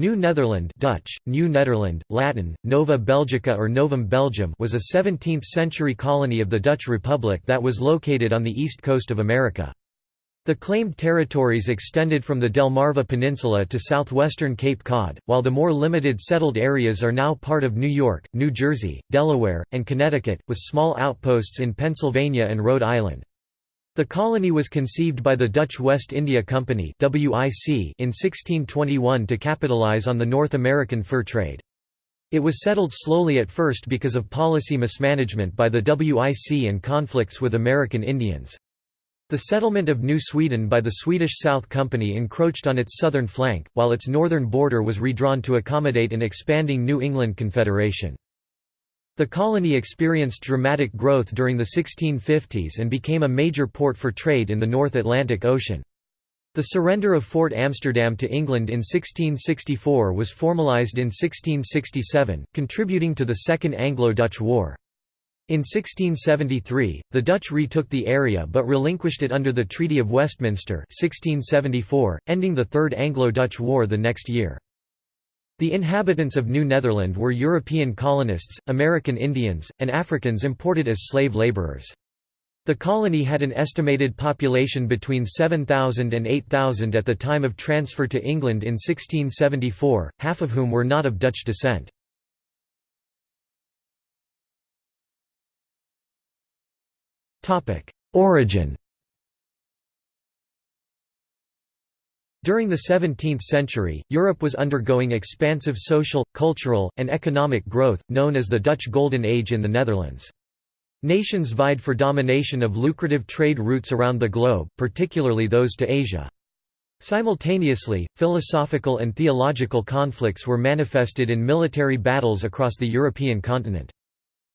New Netherland Dutch, New Nederland, Latin, Nova Belgica or Novum Belgium was a 17th-century colony of the Dutch Republic that was located on the east coast of America. The claimed territories extended from the Delmarva Peninsula to southwestern Cape Cod, while the more limited settled areas are now part of New York, New Jersey, Delaware, and Connecticut, with small outposts in Pennsylvania and Rhode Island. The colony was conceived by the Dutch West India Company in 1621 to capitalize on the North American fur trade. It was settled slowly at first because of policy mismanagement by the WIC and conflicts with American Indians. The settlement of New Sweden by the Swedish South Company encroached on its southern flank, while its northern border was redrawn to accommodate an expanding New England Confederation. The colony experienced dramatic growth during the 1650s and became a major port for trade in the North Atlantic Ocean. The surrender of Fort Amsterdam to England in 1664 was formalised in 1667, contributing to the Second Anglo-Dutch War. In 1673, the Dutch retook the area but relinquished it under the Treaty of Westminster 1674, ending the Third Anglo-Dutch War the next year. The inhabitants of New Netherland were European colonists, American Indians, and Africans imported as slave laborers. The colony had an estimated population between 7,000 and 8,000 at the time of transfer to England in 1674, half of whom were not of Dutch descent. Origin During the 17th century, Europe was undergoing expansive social, cultural, and economic growth, known as the Dutch Golden Age in the Netherlands. Nations vied for domination of lucrative trade routes around the globe, particularly those to Asia. Simultaneously, philosophical and theological conflicts were manifested in military battles across the European continent.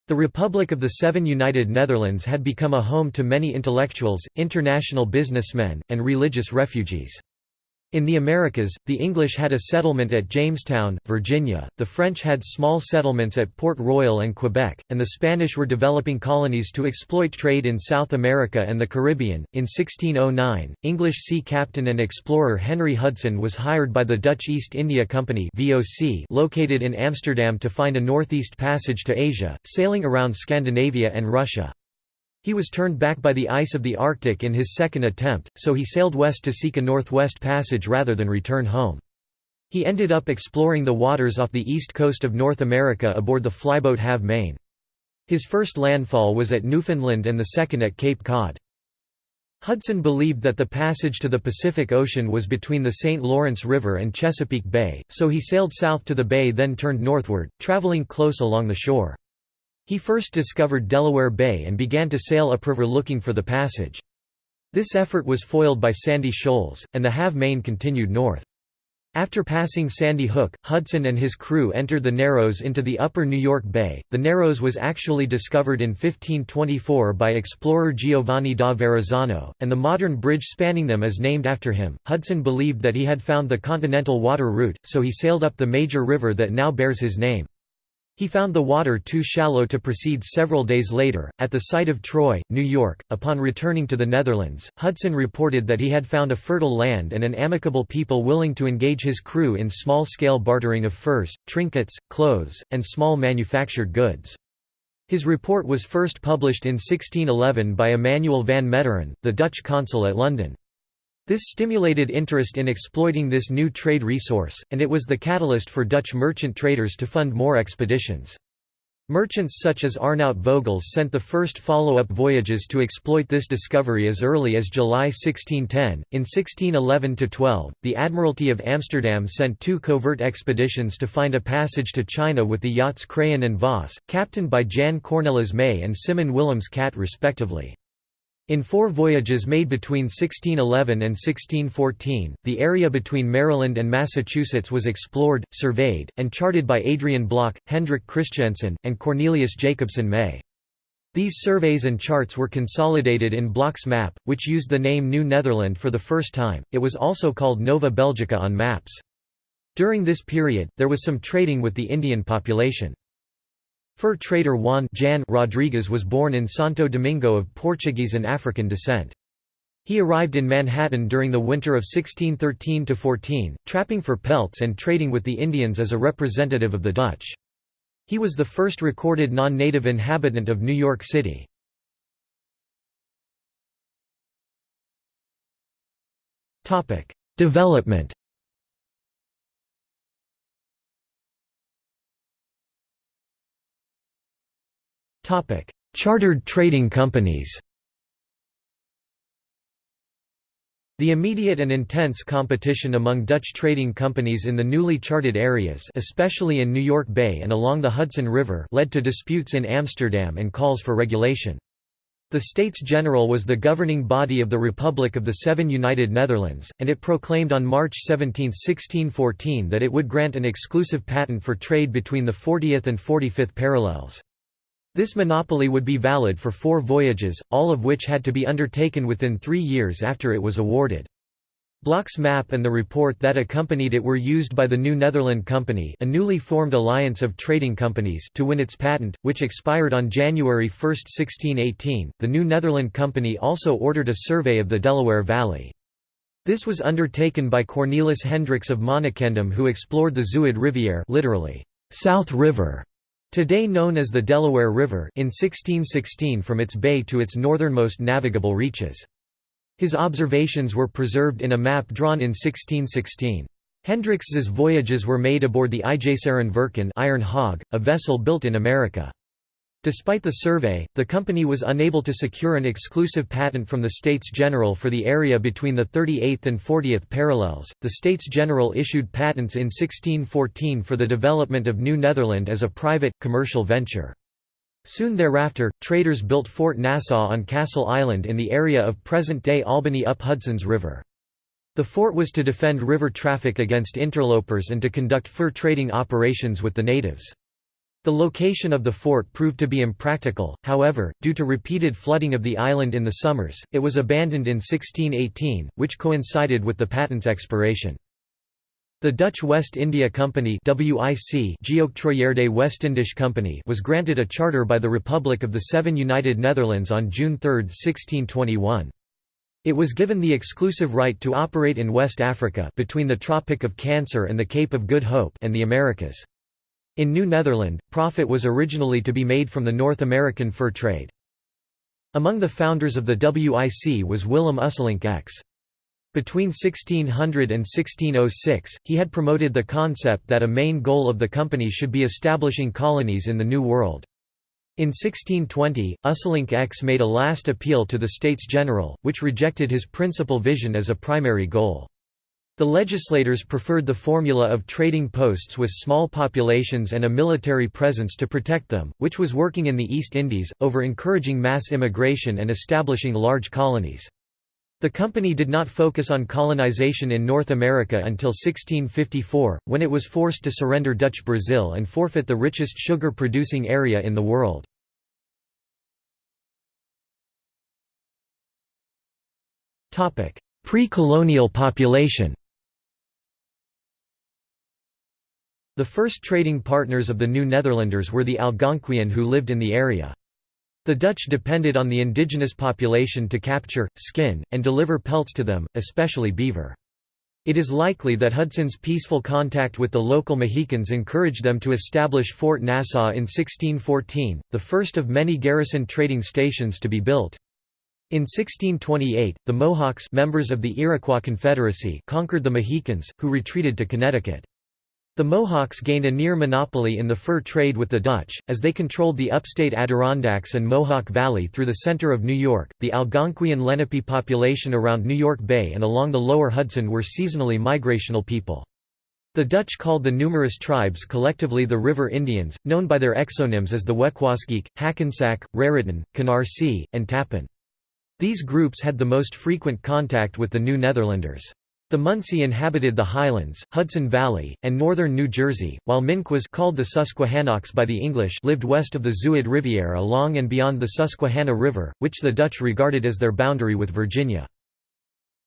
The Republic of the Seven United Netherlands had become a home to many intellectuals, international businessmen, and religious refugees. In the Americas, the English had a settlement at Jamestown, Virginia, the French had small settlements at Port Royal and Quebec, and the Spanish were developing colonies to exploit trade in South America and the Caribbean. In 1609, English sea captain and explorer Henry Hudson was hired by the Dutch East India Company (VOC) located in Amsterdam to find a northeast passage to Asia, sailing around Scandinavia and Russia. He was turned back by the ice of the Arctic in his second attempt, so he sailed west to seek a northwest passage rather than return home. He ended up exploring the waters off the east coast of North America aboard the flyboat Halve Maen. His first landfall was at Newfoundland and the second at Cape Cod. Hudson believed that the passage to the Pacific Ocean was between the St. Lawrence River and Chesapeake Bay, so he sailed south to the bay then turned northward, traveling close along the shore. He first discovered Delaware Bay and began to sail upriver looking for the passage. This effort was foiled by sandy shoals, and the Halve Maen continued north. After passing Sandy Hook, Hudson and his crew entered the Narrows into the upper New York Bay. The Narrows was actually discovered in 1524 by explorer Giovanni da Verrazzano, and the modern bridge spanning them is named after him. Hudson believed that he had found the continental water route, so he sailed up the major river that now bears his name. He found the water too shallow to proceed several days later. At the site of Troy, New York, upon returning to the Netherlands, Hudson reported that he had found a fertile land and an amicable people willing to engage his crew in small scale bartering of furs, trinkets, clothes, and small manufactured goods. His report was first published in 1611 by Emmanuel van Meteren, the Dutch consul at London. This stimulated interest in exploiting this new trade resource, and it was the catalyst for Dutch merchant traders to fund more expeditions. Merchants such as Arnout Vogels sent the first follow-up voyages to exploit this discovery as early as July 1610. In 1611–12, the Admiralty of Amsterdam sent two covert expeditions to find a passage to China with the yachts Craen and Voss, captained by Jan Cornelis May and Simon Willems Cat respectively. In four voyages made between 1611 and 1614, the area between Maryland and Massachusetts was explored, surveyed, and charted by Adrian Block, Hendrik Christiansen, and Cornelius Jacobsen May. These surveys and charts were consolidated in Block's map, which used the name New Netherland for the first time, it was also called Nova Belgica on maps. During this period, there was some trading with the Indian population. Fur trader Juan Jan Rodrigues was born in Santo Domingo of Portuguese and African descent. He arrived in Manhattan during the winter of 1613–14, trapping for pelts and trading with the Indians as a representative of the Dutch. He was the first recorded non-native inhabitant of New York City. Development Chartered trading companies The immediate and intense competition among Dutch trading companies in the newly charted areas especially in New York Bay and along the Hudson River led to disputes in Amsterdam and calls for regulation. The States General was the governing body of the Republic of the Seven United Netherlands, and it proclaimed on March 17, 1614 that it would grant an exclusive patent for trade between the 40th and 45th parallels. This monopoly would be valid for four voyages, all of which had to be undertaken within three years after it was awarded. Block's map and the report that accompanied it were used by the New Netherland Company a newly formed alliance of trading companies to win its patent, which expired on January 1, 1618. The New Netherland Company also ordered a survey of the Delaware Valley. This was undertaken by Cornelis Hendricks of Monnickendam who explored the Zuid Rivière literally, South River, today known as the Delaware River in 1616 from its bay to its northernmost navigable reaches. His observations were preserved in a map drawn in 1616. Hendricks's voyages were made aboard the IJseren Vercken Iron Hog, a vessel built in America. Despite the survey, the company was unable to secure an exclusive patent from the States General for the area between the 38th and 40th parallels. The States General issued patents in 1614 for the development of New Netherland as a private, commercial venture. Soon thereafter, traders built Fort Nassau on Castle Island in the area of present-day Albany up Hudson's River. The fort was to defend river traffic against interlopers and to conduct fur trading operations with the natives. The location of the fort proved to be impractical, however, due to repeated flooding of the island in the summers, it was abandoned in 1618, which coincided with the patent's expiration. The Dutch West India Company WIC Westindisch Company was granted a charter by the Republic of the Seven United Netherlands on June 3, 1621. It was given the exclusive right to operate in West Africa between the Tropic of Cancer and the Cape of Good Hope and the Americas. In New Netherland, profit was originally to be made from the North American fur trade. Among the founders of the WIC was Willem Usselincx. X. Between 1600 and 1606, he had promoted the concept that a main goal of the company should be establishing colonies in the New World. In 1620, Usselincx X made a last appeal to the States General, which rejected his principal vision as a primary goal. The legislators preferred the formula of trading posts with small populations and a military presence to protect them, which was working in the East Indies, over encouraging mass immigration and establishing large colonies. The company did not focus on colonization in North America until 1654, when it was forced to surrender Dutch Brazil and forfeit the richest sugar-producing area in the world. Pre-colonial population The first trading partners of the New Netherlanders were the Algonquian who lived in the area. The Dutch depended on the indigenous population to capture, skin, and deliver pelts to them, especially beaver. It is likely that Hudson's peaceful contact with the local Mohicans encouraged them to establish Fort Nassau in 1614, the first of many garrison trading stations to be built. In 1628, the Mohawks members of the Iroquois Confederacy conquered the Mohicans, who retreated to Connecticut. The Mohawks gained a near monopoly in the fur trade with the Dutch, as they controlled the upstate Adirondacks and Mohawk Valley through the center of New York. The Algonquian Lenape population around New York Bay and along the lower Hudson were seasonally migrational people. The Dutch called the numerous tribes collectively the River Indians, known by their exonyms as the Wecquaesgeek, Hackensack, Raritan, Canarsie, and Tappan. These groups had the most frequent contact with the New Netherlanders. The Munsee inhabited the Highlands, Hudson Valley, and northern New Jersey, while Minquas called the Susquehannocks by the English lived west of the Zuid Rivière along and beyond the Susquehanna River, which the Dutch regarded as their boundary with Virginia.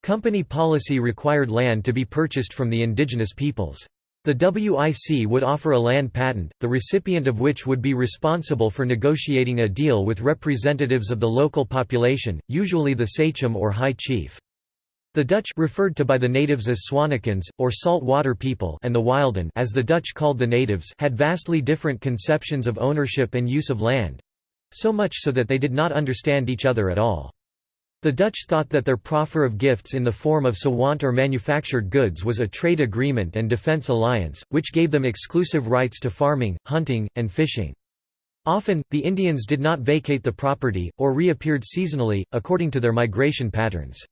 Company policy required land to be purchased from the indigenous peoples. The WIC would offer a land patent, the recipient of which would be responsible for negotiating a deal with representatives of the local population, usually the sachem or high chief. The Dutch referred to by the natives as Swanikens, or salt water people and the Wilden as the Dutch called the natives had vastly different conceptions of ownership and use of land—so much so that they did not understand each other at all. The Dutch thought that their proffer of gifts in the form of sewant or manufactured goods was a trade agreement and defence alliance, which gave them exclusive rights to farming, hunting, and fishing. Often, the Indians did not vacate the property, or reappeared seasonally, according to their migration patterns.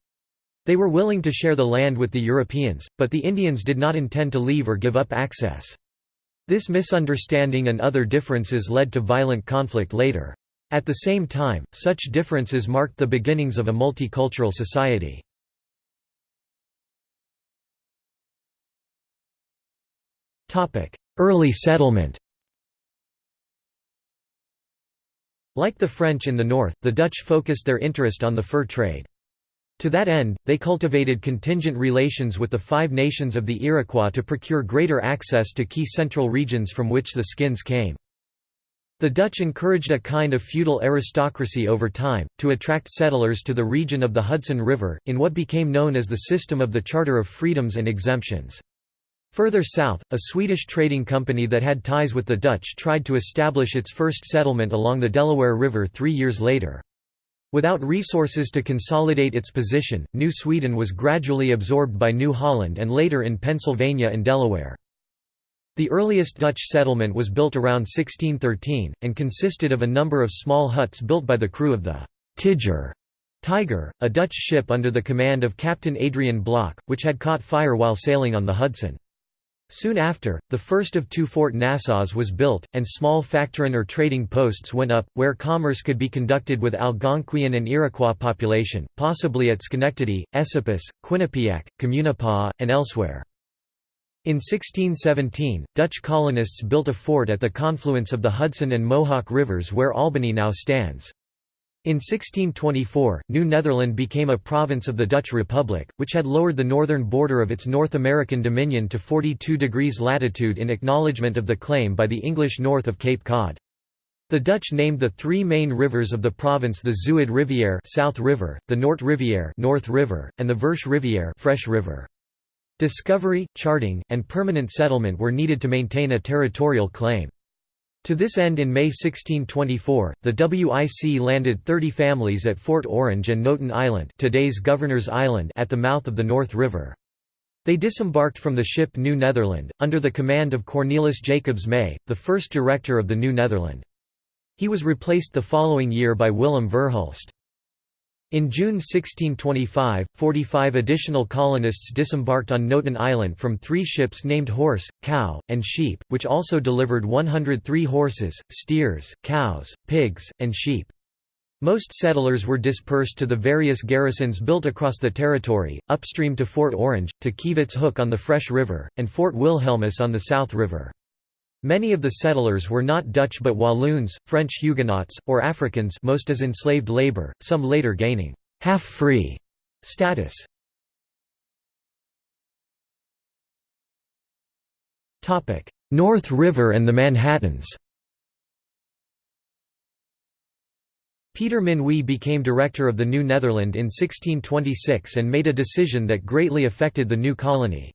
They were willing to share the land with the Europeans, but the Indians did not intend to leave or give up access. This misunderstanding and other differences led to violent conflict later. At the same time, such differences marked the beginnings of a multicultural society. Early settlement Like the French in the north, the Dutch focused their interest on the fur trade. To that end, they cultivated contingent relations with the Five Nations of the Iroquois to procure greater access to key central regions from which the skins came. The Dutch encouraged a kind of feudal aristocracy over time, to attract settlers to the region of the Hudson River, in what became known as the system of the Charter of Freedoms and Exemptions. Further south, a Swedish trading company that had ties with the Dutch tried to establish its first settlement along the Delaware River three years later. Without resources to consolidate its position, New Sweden was gradually absorbed by New Holland and later in Pennsylvania and Delaware. The earliest Dutch settlement was built around 1613, and consisted of a number of small huts built by the crew of the Tiger, Tiger, a Dutch ship under the command of Captain Adrian Block, which had caught fire while sailing on the Hudson. Soon after, the first of two Fort Nassaus was built, and small factorin or trading posts went up, where commerce could be conducted with Algonquian and Iroquois population, possibly at Schenectady, Esopus, Quinnipiac, Communipaw, and elsewhere. In 1617, Dutch colonists built a fort at the confluence of the Hudson and Mohawk rivers where Albany now stands. In 1624, New Netherland became a province of the Dutch Republic, which had lowered the northern border of its North American dominion to 42 degrees latitude in acknowledgement of the claim by the English north of Cape Cod. The Dutch named the three main rivers of the province the Zuid Rivière South River, the Noord Rivière North River, and the Versh Rivière Fresh River. Discovery, charting, and permanent settlement were needed to maintain a territorial claim. To this end in May 1624, the WIC landed 30 families at Fort Orange and Noten Island today's Governor's Island at the mouth of the North River. They disembarked from the ship New Netherland, under the command of Cornelis Jacobs May, the first director of the New Netherland. He was replaced the following year by Willem Verhulst. In June 1625, 45 additional colonists disembarked on Noten Island from three ships named Horse, Cow, and Sheep, which also delivered 103 horses, steers, cows, pigs, and sheep. Most settlers were dispersed to the various garrisons built across the territory, upstream to Fort Orange, to Kivitz Hook on the Fresh River, and Fort Wilhelmus on the South River. Many of the settlers were not Dutch but Walloons, French Huguenots, or Africans most as enslaved labor, some later gaining «half-free» status. North River and the Manhattans Peter Minuit became director of the New Netherland in 1626 and made a decision that greatly affected the new colony.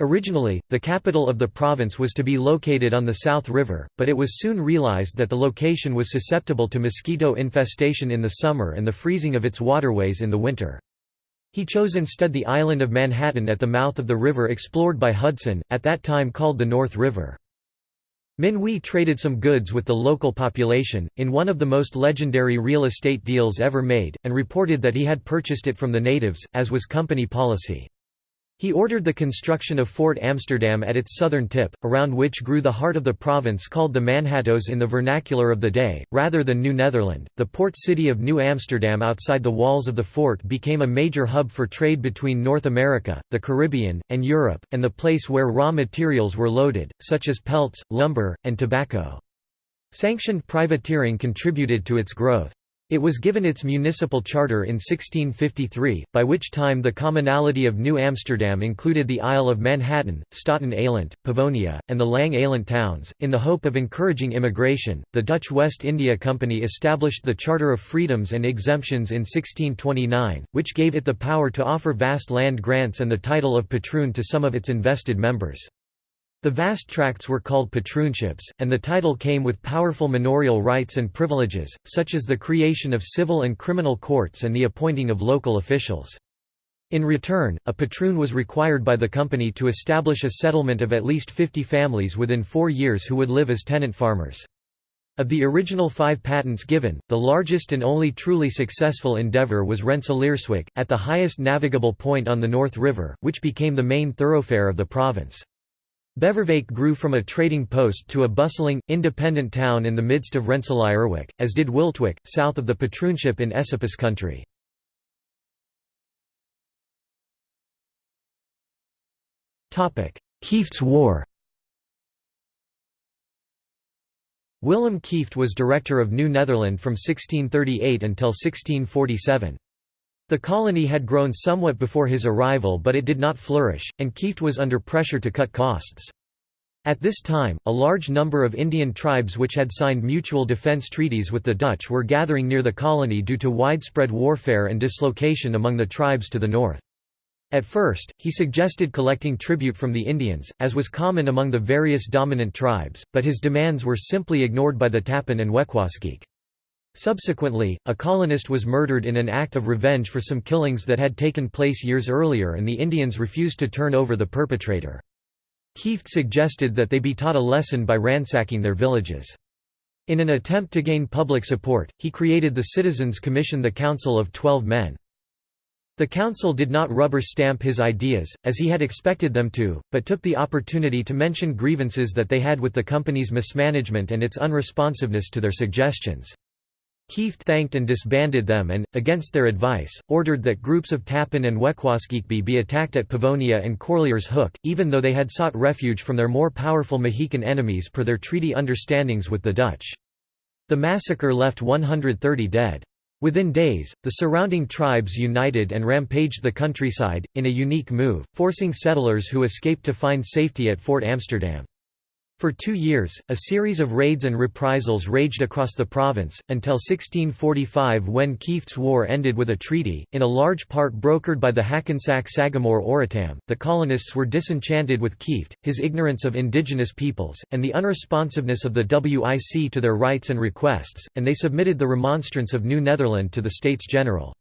Originally, the capital of the province was to be located on the South River, but it was soon realized that the location was susceptible to mosquito infestation in the summer and the freezing of its waterways in the winter. He chose instead the island of Manhattan at the mouth of the river explored by Hudson, at that time called the North River. Minuit traded some goods with the local population, in one of the most legendary real estate deals ever made, and reported that he had purchased it from the natives, as was company policy. He ordered the construction of Fort Amsterdam at its southern tip, around which grew the heart of the province called the Manhattoes in the vernacular of the day, rather than New Netherland. The port city of New Amsterdam outside the walls of the fort became a major hub for trade between North America, the Caribbean, and Europe, and the place where raw materials were loaded, such as pelts, lumber, and tobacco. Sanctioned privateering contributed to its growth. It was given its municipal charter in 1653, by which time the commonality of New Amsterdam included the Isle of Manhattan, Staten Island, Pavonia, and the Lang Island towns. In the hope of encouraging immigration, the Dutch West India Company established the Charter of Freedoms and Exemptions in 1629, which gave it the power to offer vast land grants and the title of patroon to some of its invested members. The vast tracts were called patroonships, and the title came with powerful manorial rights and privileges, such as the creation of civil and criminal courts and the appointing of local officials. In return, a patroon was required by the company to establish a settlement of at least 50 families within four years who would live as tenant farmers. Of the original five patents given, the largest and only truly successful endeavour was Rensselaerswyck, at the highest navigable point on the North River, which became the main thoroughfare of the province. Beverwijk grew from a trading post to a bustling, independent town in the midst of Rensselaerswyck, as did Wiltwyck, south of the patroonship in Esopus country. Kieft's War Willem Kieft was Director of New Netherland from 1638 until 1647. The colony had grown somewhat before his arrival but it did not flourish, and Kieft was under pressure to cut costs. At this time, a large number of Indian tribes which had signed mutual defence treaties with the Dutch were gathering near the colony due to widespread warfare and dislocation among the tribes to the north. At first, he suggested collecting tribute from the Indians, as was common among the various dominant tribes, but his demands were simply ignored by the Tappan and Wecquaesgeek. Subsequently, a colonist was murdered in an act of revenge for some killings that had taken place years earlier and the Indians refused to turn over the perpetrator. Kieft suggested that they be taught a lesson by ransacking their villages. In an attempt to gain public support, he created the Citizens Commission the Council of Twelve Men. The council did not rubber stamp his ideas, as he had expected them to, but took the opportunity to mention grievances that they had with the company's mismanagement and its unresponsiveness to their suggestions. Kieft thanked and disbanded them and, against their advice, ordered that groups of Tappan and Wecquaesgeekbe be attacked at Pavonia and Corlears Hook, even though they had sought refuge from their more powerful Mohican enemies per their treaty understandings with the Dutch. The massacre left 130 dead. Within days, the surrounding tribes united and rampaged the countryside, in a unique move, forcing settlers who escaped to find safety at Fort Amsterdam. For two years, a series of raids and reprisals raged across the province, until 1645 when Kieft's War ended with a treaty, in a large part brokered by the Hackensack Sagamore Oratam. The colonists were disenchanted with Kieft, his ignorance of indigenous peoples, and the unresponsiveness of the WIC to their rights and requests, and they submitted the remonstrance of New Netherland to the States General.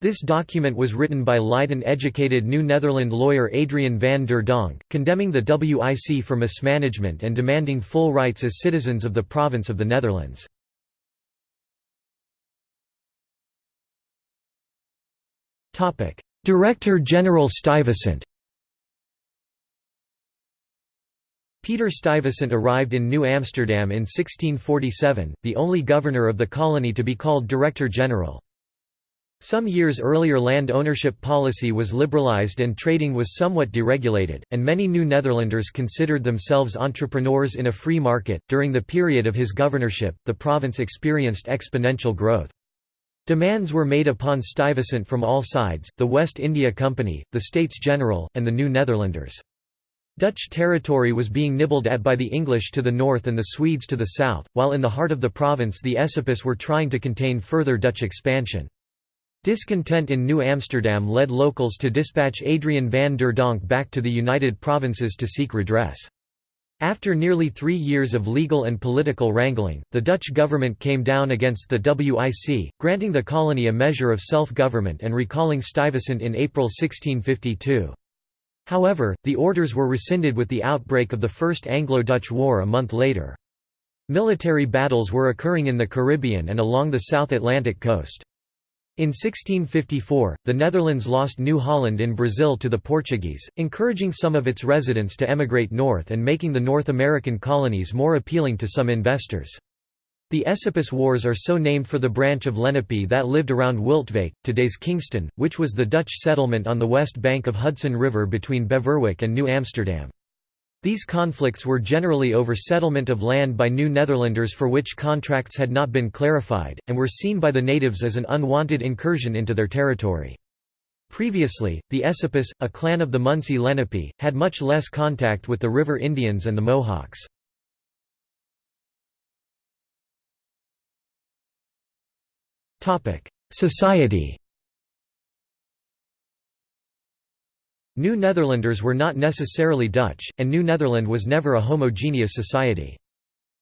This document was written by Leiden-educated New Netherland lawyer Adrian van der Donck, condemning the WIC for mismanagement and demanding full rights as citizens of the province of the Netherlands. Director General Stuyvesant Peter Stuyvesant arrived in New Amsterdam in 1647, the only governor of the colony to be called Director General. Some years earlier land ownership policy was liberalized and trading was somewhat deregulated, and many New Netherlanders considered themselves entrepreneurs in a free market. During the period of his governorship, the province experienced exponential growth. Demands were made upon Stuyvesant from all sides, the West India Company, the States General, and the New Netherlanders. Dutch territory was being nibbled at by the English to the north and the Swedes to the south, while in the heart of the province the Esopus were trying to contain further Dutch expansion. Discontent in New Amsterdam led locals to dispatch Adrian van der Donck back to the United Provinces to seek redress. After nearly three years of legal and political wrangling, the Dutch government came down against the WIC, granting the colony a measure of self-government and recalling Stuyvesant in April 1652. However, the orders were rescinded with the outbreak of the First Anglo-Dutch War a month later. Military battles were occurring in the Caribbean and along the South Atlantic coast. In 1654, the Netherlands lost New Holland in Brazil to the Portuguese, encouraging some of its residents to emigrate north and making the North American colonies more appealing to some investors. The Esopus Wars are so named for the branch of Lenape that lived around Wiltwyck, today's Kingston, which was the Dutch settlement on the west bank of Hudson River between Beverwijk and New Amsterdam. These conflicts were generally over settlement of land by New Netherlanders for which contracts had not been clarified, and were seen by the natives as an unwanted incursion into their territory. Previously, the Esopus, a clan of the Munsee Lenape, had much less contact with the River Indians and the Mohawks. Society New Netherlanders were not necessarily Dutch, and New Netherland was never a homogeneous society.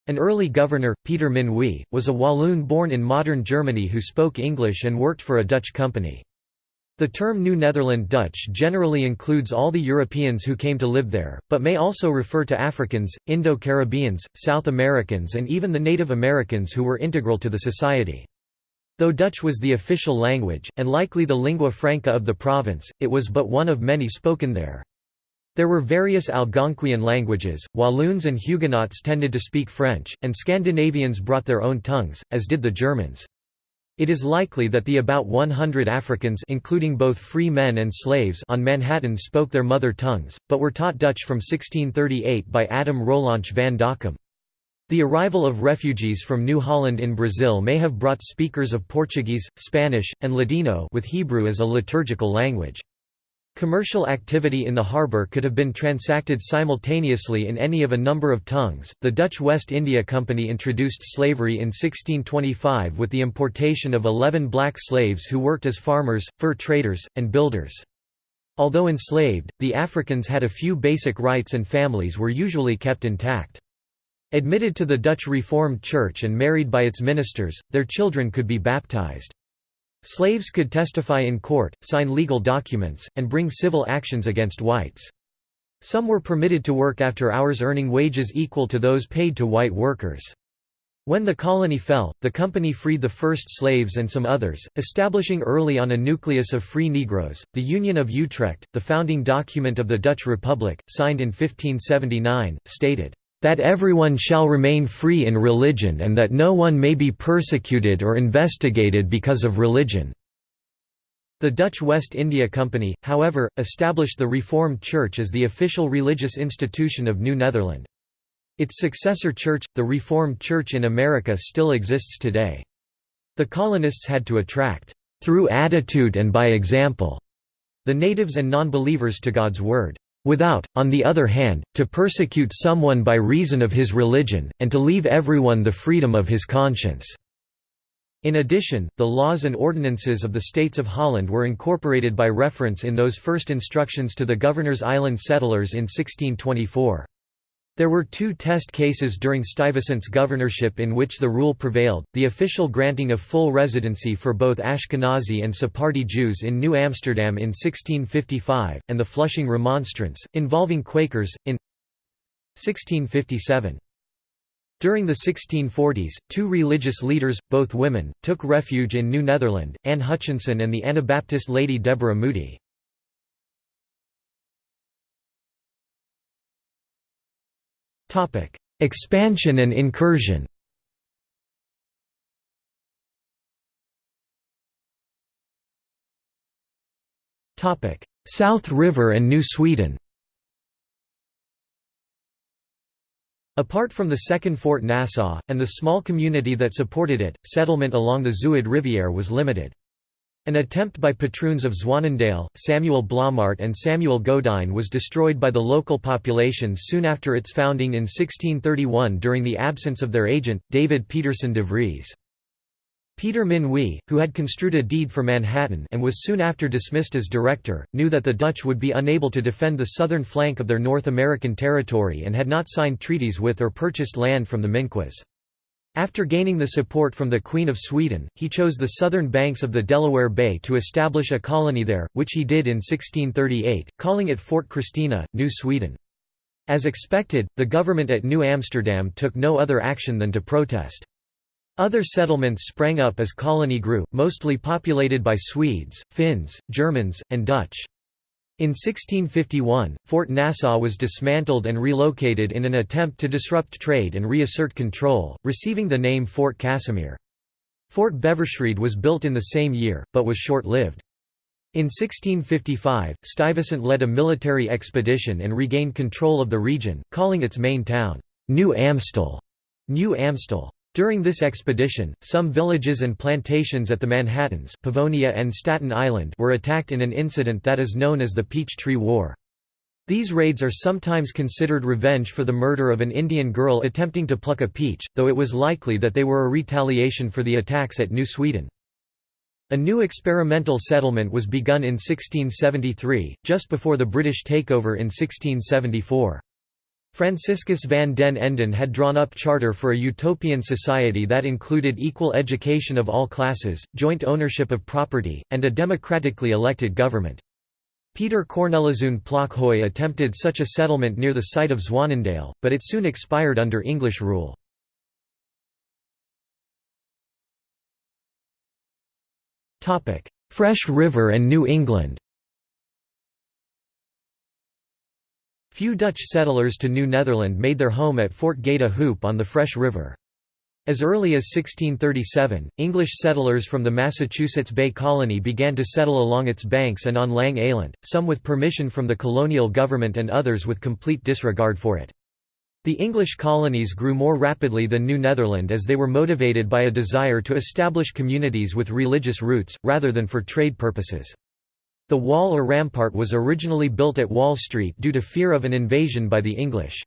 An early governor, Peter Minuit, was a Walloon born in modern Germany who spoke English and worked for a Dutch company. The term New Netherland Dutch generally includes all the Europeans who came to live there, but may also refer to Africans, Indo-Caribbeans, South Americans and even the Native Americans who were integral to the society. Though Dutch was the official language, and likely the lingua franca of the province, it was but one of many spoken there. There were various Algonquian languages, Walloons and Huguenots tended to speak French, and Scandinavians brought their own tongues, as did the Germans. It is likely that the about 100 Africans including both free men and slaves on Manhattan spoke their mother tongues, but were taught Dutch from 1638 by Adam Roelantje van Dockum. The arrival of refugees from New Holland in Brazil may have brought speakers of Portuguese, Spanish, and Ladino with Hebrew as a liturgical language. Commercial activity in the harbour could have been transacted simultaneously in any of a number of tongues. The Dutch West India Company introduced slavery in 1625 with the importation of 11 black slaves who worked as farmers, fur traders, and builders. Although enslaved, the Africans had a few basic rights and families were usually kept intact. Admitted to the Dutch Reformed Church and married by its ministers, their children could be baptized. Slaves could testify in court, sign legal documents, and bring civil actions against whites. Some were permitted to work after hours earning wages equal to those paid to white workers. When the colony fell, the company freed the first slaves and some others, establishing early on a nucleus of free Negroes. The Union of Utrecht, the founding document of the Dutch Republic, signed in 1579, stated, that everyone shall remain free in religion and that no one may be persecuted or investigated because of religion." The Dutch West India Company, however, established the Reformed Church as the official religious institution of New Netherland. Its successor church, the Reformed Church in America still exists today. The colonists had to attract, "...through attitude and by example," the natives and non-believers to God's Word without, on the other hand, to persecute someone by reason of his religion, and to leave everyone the freedom of his conscience." In addition, the laws and ordinances of the States of Holland were incorporated by reference in those first instructions to the Governor's Island settlers in 1624. There were two test cases during Stuyvesant's governorship in which the rule prevailed, the official granting of full residency for both Ashkenazi and Sephardi Jews in New Amsterdam in 1655, and the Flushing Remonstrance, involving Quakers, in 1657. During the 1640s, two religious leaders, both women, took refuge in New Netherland, Anne Hutchinson and the Anabaptist Lady Deborah Moody. Expansion and incursion. South River and New Sweden. Apart from the second Fort Nassau, and the small community that supported it, settlement along the Zuid Rivière was limited. An attempt by patroons of Zwanendale, Samuel Blommaert and Samuel Godijn was destroyed by the local population soon after its founding in 1631 during the absence of their agent, David Pietersen de Vries. Pieter Minuit, who had construed a deed for Manhattan and was soon after dismissed as director, knew that the Dutch would be unable to defend the southern flank of their North American territory and had not signed treaties with or purchased land from the Minquas. After gaining the support from the Queen of Sweden, he chose the southern banks of the Delaware Bay to establish a colony there, which he did in 1638, calling it Fort Christina, New Sweden. As expected, the government at New Amsterdam took no other action than to protest. Other settlements sprang up as colony grew, mostly populated by Swedes, Finns, Germans, and Dutch. In 1651, Fort Nassau was dismantled and relocated in an attempt to disrupt trade and reassert control, receiving the name Fort Casimir. Fort Beversreede was built in the same year, but was short-lived. In 1655, Stuyvesant led a military expedition and regained control of the region, calling its main town, New Amstel. New Amstel. During this expedition, some villages and plantations at the Manhattans Pavonia and Staten Island were attacked in an incident that is known as the Peach Tree War. These raids are sometimes considered revenge for the murder of an Indian girl attempting to pluck a peach, though it was likely that they were a retaliation for the attacks at New Sweden. A new experimental settlement was begun in 1673, just before the British takeover in 1674. Franciscus van den Enden had drawn up charter for a utopian society that included equal education of all classes, joint ownership of property, and a democratically elected government. Peter Corneliszoon Plockhoy attempted such a settlement near the site of Zwanendale, but it soon expired under English rule. Fresh River and New England Few Dutch settlers to New Netherland made their home at Fort Goede Hoop on the Fresh River. As early as 1637, English settlers from the Massachusetts Bay Colony began to settle along its banks and on Lang Island, some with permission from the colonial government and others with complete disregard for it. The English colonies grew more rapidly than New Netherland as they were motivated by a desire to establish communities with religious roots, rather than for trade purposes. The wall or rampart was originally built at Wall Street due to fear of an invasion by the English.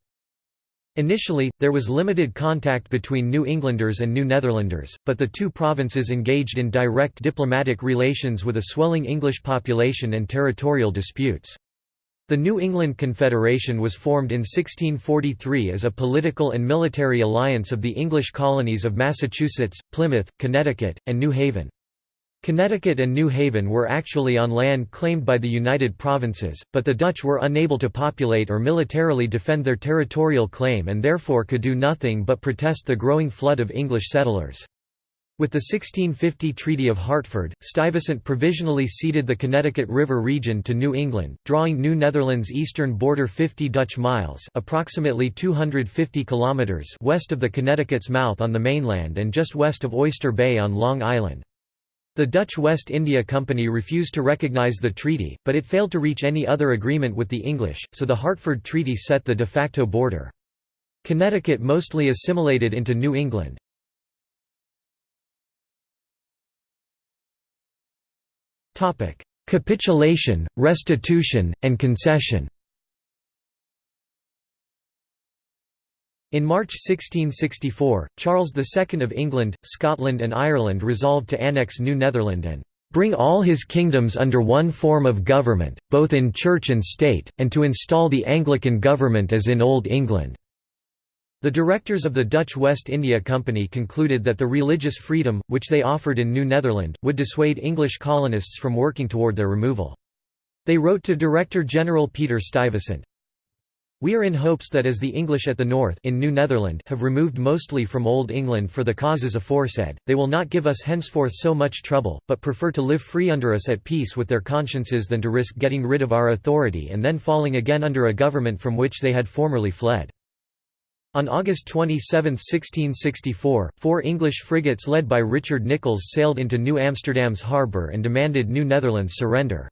Initially, there was limited contact between New Englanders and New Netherlanders, but the two provinces engaged in direct diplomatic relations with a swelling English population and territorial disputes. The New England Confederation was formed in 1643 as a political and military alliance of the English colonies of Massachusetts, Plymouth, Connecticut, and New Haven. Connecticut and New Haven were actually on land claimed by the United Provinces, but the Dutch were unable to populate or militarily defend their territorial claim and therefore could do nothing but protest the growing flood of English settlers. With the 1650 Treaty of Hartford, Stuyvesant provisionally ceded the Connecticut River region to New England, drawing New Netherlands' eastern border 50 Dutch miles approximately 250 kilometers west of the Connecticut's mouth on the mainland and just west of Oyster Bay on Long Island. The Dutch West India Company refused to recognize the treaty, but it failed to reach any other agreement with the English, so the Hartford Treaty set the de facto border. Connecticut mostly assimilated into New England. Capitulation, restitution, and concession In March 1664, Charles II of England, Scotland and Ireland resolved to annex New Netherland and "...bring all his kingdoms under one form of government, both in church and state, and to install the Anglican government as in Old England." The directors of the Dutch West India Company concluded that the religious freedom, which they offered in New Netherland, would dissuade English colonists from working toward their removal. They wrote to Director General Peter Stuyvesant, we are in hopes that as the English at the north in New Netherland have removed mostly from Old England for the causes aforesaid, they will not give us henceforth so much trouble, but prefer to live free under us at peace with their consciences than to risk getting rid of our authority and then falling again under a government from which they had formerly fled. On August 27, 1664, four English frigates led by Richard Nicolls sailed into New Amsterdam's harbour and demanded New Netherland's surrender.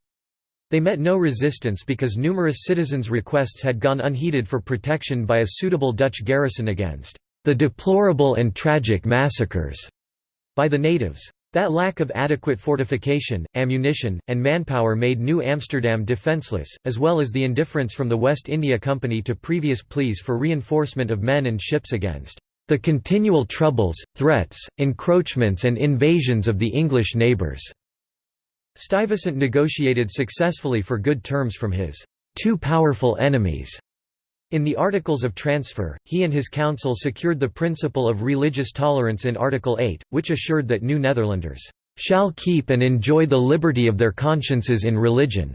They met no resistance because numerous citizens' requests had gone unheeded for protection by a suitable Dutch garrison against the deplorable and tragic massacres by the natives. That lack of adequate fortification, ammunition, and manpower made New Amsterdam defenceless, as well as the indifference from the West India Company to previous pleas for reinforcement of men and ships against the continual troubles, threats, encroachments and invasions of the English neighbours. Stuyvesant negotiated successfully for good terms from his two powerful enemies in the Articles of Transfer, he and his council secured the principle of religious tolerance in Article 8, which assured that New Netherlanders shall keep and enjoy the liberty of their consciences in religion,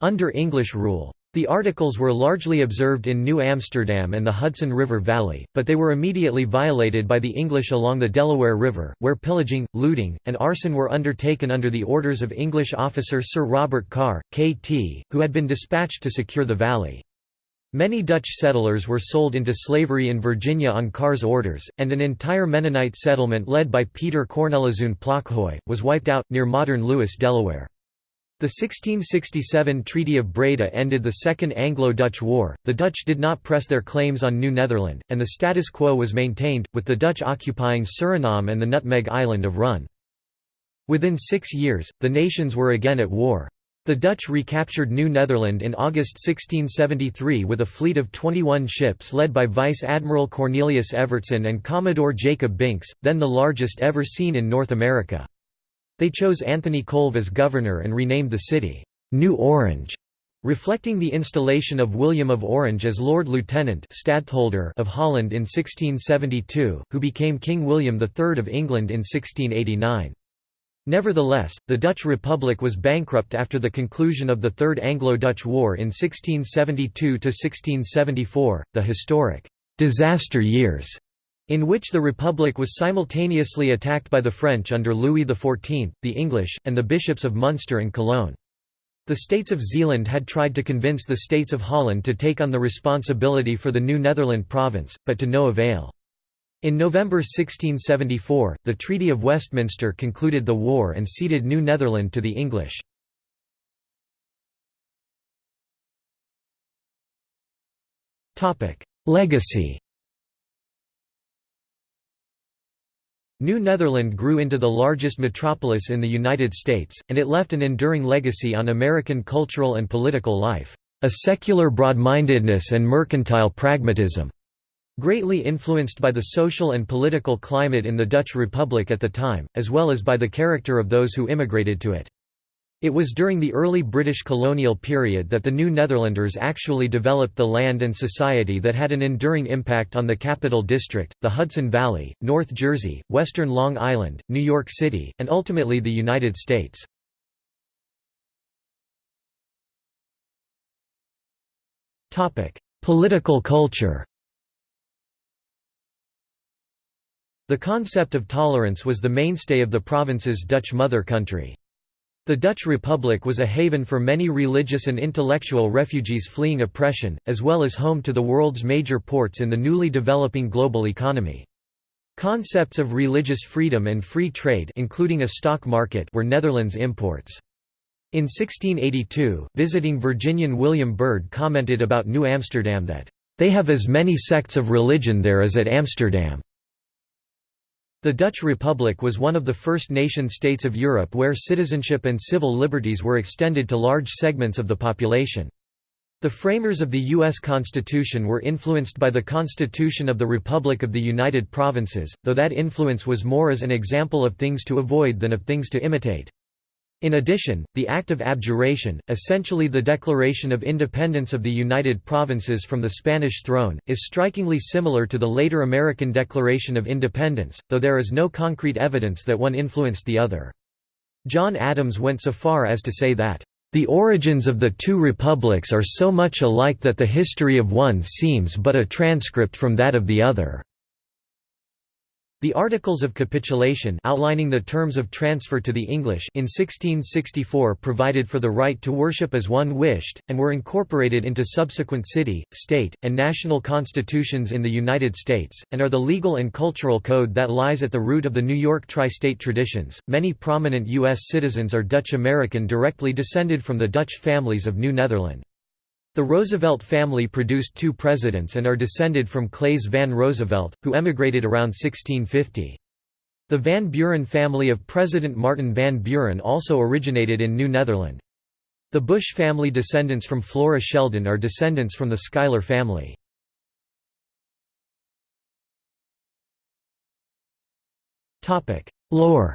under English rule. The articles were largely observed in New Amsterdam and the Hudson River Valley, but they were immediately violated by the English along the Delaware River, where pillaging, looting, and arson were undertaken under the orders of English officer Sir Robert Carr, K.T., who had been dispatched to secure the valley. Many Dutch settlers were sold into slavery in Virginia on Carr's orders, and an entire Mennonite settlement led by Peter Corneliszoon Plockhoy, was wiped out, near modern Lewes, Delaware. The 1667 Treaty of Breda ended the Second Anglo-Dutch War, the Dutch did not press their claims on New Netherland, and the status quo was maintained, with the Dutch occupying Suriname and the Nutmeg Island of Run. Within six years, the nations were again at war. The Dutch recaptured New Netherland in August 1673 with a fleet of 21 ships led by Vice Admiral Cornelius Evertsen and Commodore Jacob Binckes, then the largest ever seen in North America. They chose Anthony Colve as governor and renamed the city, New Orange, reflecting the installation of William of Orange as Lord Lieutenant Stadtholder of Holland in 1672, who became King William III of England in 1689. Nevertheless, the Dutch Republic was bankrupt after the conclusion of the Third Anglo-Dutch War in 1672–1674, the historic «disaster years» in which the Republic was simultaneously attacked by the French under Louis XIV, the English, and the bishops of Munster and Cologne. The states of Zeeland had tried to convince the states of Holland to take on the responsibility for the new Netherland province, but to no avail. In November 1674, the Treaty of Westminster concluded the war and ceded New Netherland to the English. Legacy New Netherland grew into the largest metropolis in the United States, and it left an enduring legacy on American cultural and political life, a secular broad-mindedness and mercantile pragmatism, greatly influenced by the social and political climate in the Dutch Republic at the time, as well as by the character of those who immigrated to it. It was during the early British colonial period that the New Netherlanders actually developed the land and society that had an enduring impact on the Capital District, the Hudson Valley, North Jersey, western Long Island, New York City, and ultimately the United States. Political culture The concept of tolerance was the mainstay of the province's Dutch mother country. The Dutch Republic was a haven for many religious and intellectual refugees fleeing oppression, as well as home to the world's major ports in the newly developing global economy. Concepts of religious freedom and free trade including a stock market were Netherlands imports. In 1682, visiting Virginian William Byrd commented about New Amsterdam that, "...they have as many sects of religion there as at Amsterdam." The Dutch Republic was one of the first nation-states of Europe where citizenship and civil liberties were extended to large segments of the population. The framers of the U.S. Constitution were influenced by the Constitution of the Republic of the United Provinces, though that influence was more as an example of things to avoid than of things to imitate. In addition, the Act of Abjuration, essentially the declaration of independence of the United Provinces from the Spanish throne, is strikingly similar to the later American Declaration of Independence, though there is no concrete evidence that one influenced the other. John Adams went so far as to say that, "...the origins of the two republics are so much alike that the history of one seems but a transcript from that of the other." The Articles of Capitulation outlining the terms of transfer to the English in 1664 provided for the right to worship as one wished, and were incorporated into subsequent city, state, and national constitutions in the United States, and are the legal and cultural code that lies at the root of the New York tri-state traditions. Many prominent U.S. citizens are Dutch American directly descended from the Dutch families of New Netherland. The Roosevelt family produced two presidents and are descended from Claes van Roosevelt, who emigrated around 1650. The Van Buren family of President Martin Van Buren also originated in New Netherland. The Bush family descendants from Flora Sheldon are descendants from the Schuyler family. Lore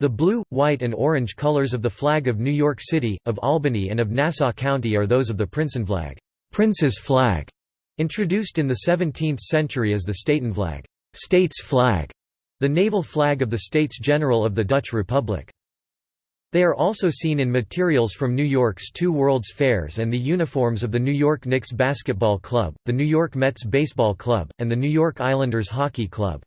The blue, white and orange colors of the flag of New York City, of Albany and of Nassau County are those of the Prinsenvlag Prince's flag", introduced in the 17th century as the Statenvlag States flag", the naval flag of the States General of the Dutch Republic. They are also seen in materials from New York's two World's Fairs and the uniforms of the New York Knicks Basketball Club, the New York Mets Baseball Club, and the New York Islanders Hockey Club.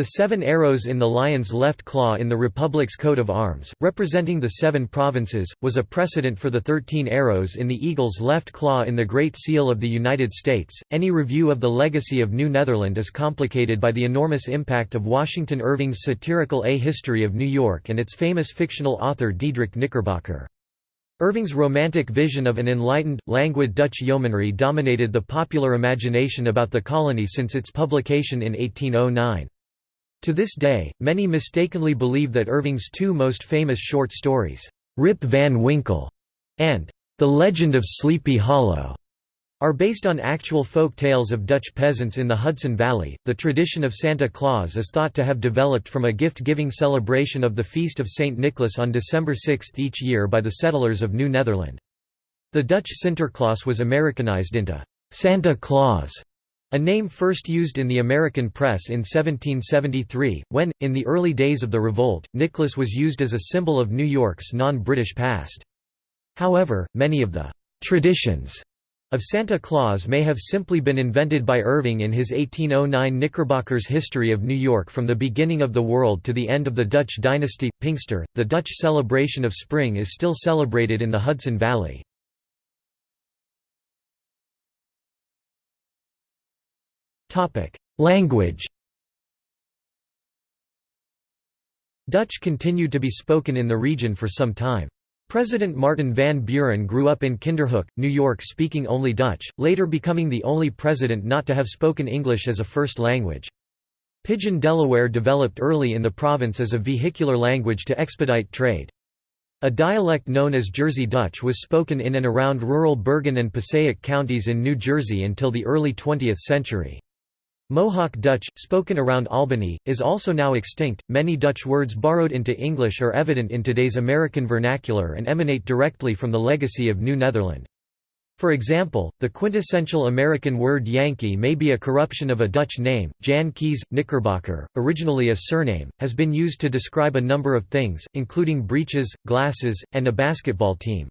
The seven arrows in the lion's left claw in the Republic's coat of arms, representing the seven provinces, was a precedent for the thirteen arrows in the eagle's left claw in the Great Seal of the United States. Any review of the legacy of New Netherland is complicated by the enormous impact of Washington Irving's satirical A History of New York and its famous fictional author Diedrich Knickerbocker. Irving's romantic vision of an enlightened, languid Dutch yeomanry dominated the popular imagination about the colony since its publication in 1809. To this day, many mistakenly believe that Irving's two most famous short stories, Rip Van Winkle and The Legend of Sleepy Hollow, are based on actual folk tales of Dutch peasants in the Hudson Valley. The tradition of Santa Claus is thought to have developed from a gift giving celebration of the Feast of St. Nicholas on December 6 each year by the settlers of New Netherland. The Dutch Sinterklaas was Americanized into Santa Claus a name first used in the American press in 1773, when, in the early days of the revolt, Nicholas was used as a symbol of New York's non-British past. However, many of the «traditions» of Santa Claus may have simply been invented by Irving in his 1809 Knickerbocker's History of New York from the beginning of the world to the end of the Dutch dynasty. Pinkster, the Dutch celebration of spring is still celebrated in the Hudson Valley. Language Dutch continued to be spoken in the region for some time. President Martin Van Buren grew up in Kinderhook, New York speaking only Dutch, later becoming the only president not to have spoken English as a first language. Pidgin Delaware developed early in the province as a vehicular language to expedite trade. A dialect known as Jersey Dutch was spoken in and around rural Bergen and Passaic counties in New Jersey until the early 20th century. Mohawk Dutch, spoken around Albany, is also now extinct. Many Dutch words borrowed into English are evident in today's American vernacular and emanate directly from the legacy of New Netherland. For example, the quintessential American word Yankee may be a corruption of a Dutch name. Jan Kees, Knickerbocker, originally a surname, has been used to describe a number of things, including breeches, glasses, and a basketball team.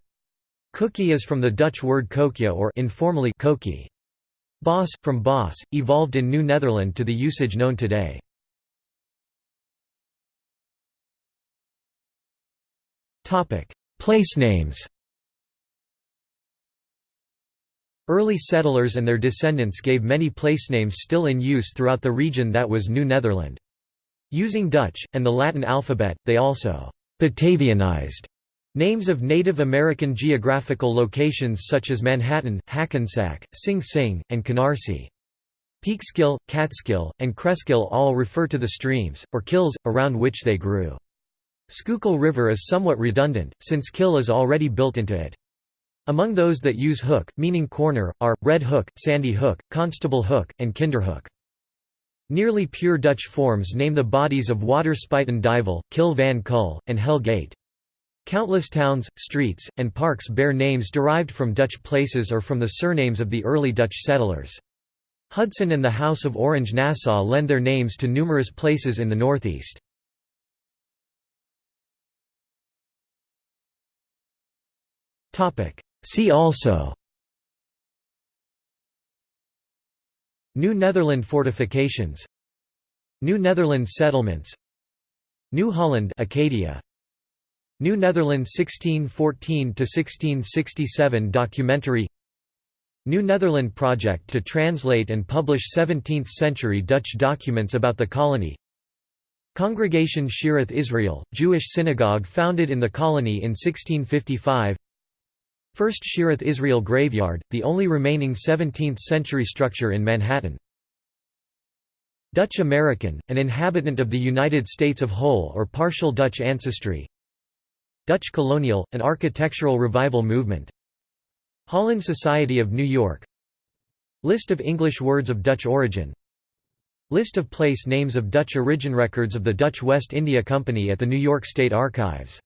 Cookie is from the Dutch word koekje or informally koekie. Boss, from boss, evolved in New Netherland to the usage known today. Place names Early settlers and their descendants gave many place names still in use throughout the region that was New Netherland. Using Dutch, and the Latin alphabet, they also «Batavianized» Names of Native American geographical locations such as Manhattan, Hackensack, Sing Sing, and Canarsie. Peekskill, Catskill, and Cresskill all refer to the streams, or kills, around which they grew. Schuylkill River is somewhat redundant, since kill is already built into it. Among those that use hook, meaning corner, are, Red Hook, Sandy Hook, Constable Hook, and Kinderhook. Nearly pure Dutch forms name the bodies of water Spuyten Duyvil, Kil van Kull, and Hell Gate. Countless towns, streets, and parks bear names derived from Dutch places or from the surnames of the early Dutch settlers. Hudson and the House of Orange-Nassau lend their names to numerous places in the northeast. See also New Netherland fortifications New Netherland settlements New Holland Acadia New Netherlands 1614–1667 documentary New Netherland project to translate and publish 17th-century Dutch documents about the colony Congregation Shearith Israel, Jewish synagogue founded in the colony in 1655 First Shearith Israel Graveyard, the only remaining 17th-century structure in Manhattan Dutch American, an inhabitant of the United States of whole or partial Dutch ancestry Dutch Colonial, an architectural revival movement. Holland Society of New York. List of English words of Dutch origin. List of place names of Dutch origin Records of the Dutch West India Company at the New York State Archives